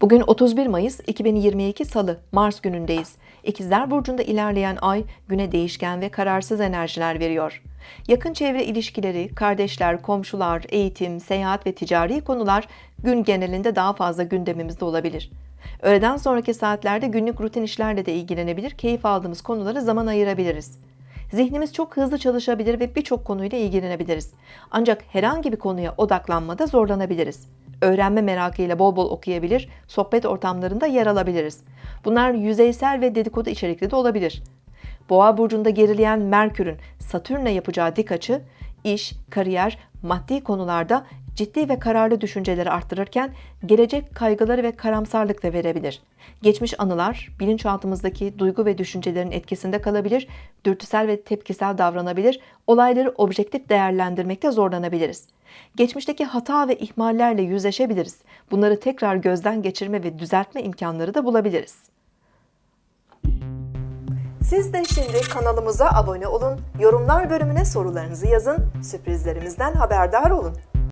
Bugün 31 Mayıs 2022 Salı, Mars günündeyiz. İkizler Burcu'nda ilerleyen ay güne değişken ve kararsız enerjiler veriyor. Yakın çevre ilişkileri, kardeşler, komşular, eğitim, seyahat ve ticari konular gün genelinde daha fazla gündemimizde olabilir. Öğleden sonraki saatlerde günlük rutin işlerle de ilgilenebilir, keyif aldığımız konulara zaman ayırabiliriz. Zihnimiz çok hızlı çalışabilir ve birçok konuyla ilgilenebiliriz. Ancak herhangi bir konuya odaklanmada zorlanabiliriz. Öğrenme merakıyla bol bol okuyabilir, sohbet ortamlarında yer alabiliriz. Bunlar yüzeysel ve dedikodu içerikli de olabilir. Boğa burcunda gerileyen Merkür'ün Satürn'le yapacağı dik açı, iş, kariyer, maddi konularda ciddi ve kararlı düşünceleri arttırırken gelecek kaygıları ve karamsarlık da verebilir. Geçmiş anılar bilinçaltımızdaki duygu ve düşüncelerin etkisinde kalabilir, dürtüsel ve tepkisel davranabilir, olayları objektif değerlendirmekte zorlanabiliriz. Geçmişteki hata ve ihmallerle yüzleşebiliriz. Bunları tekrar gözden geçirme ve düzeltme imkanları da bulabiliriz. Siz de şimdi kanalımıza abone olun, yorumlar bölümüne sorularınızı yazın, sürprizlerimizden haberdar olun.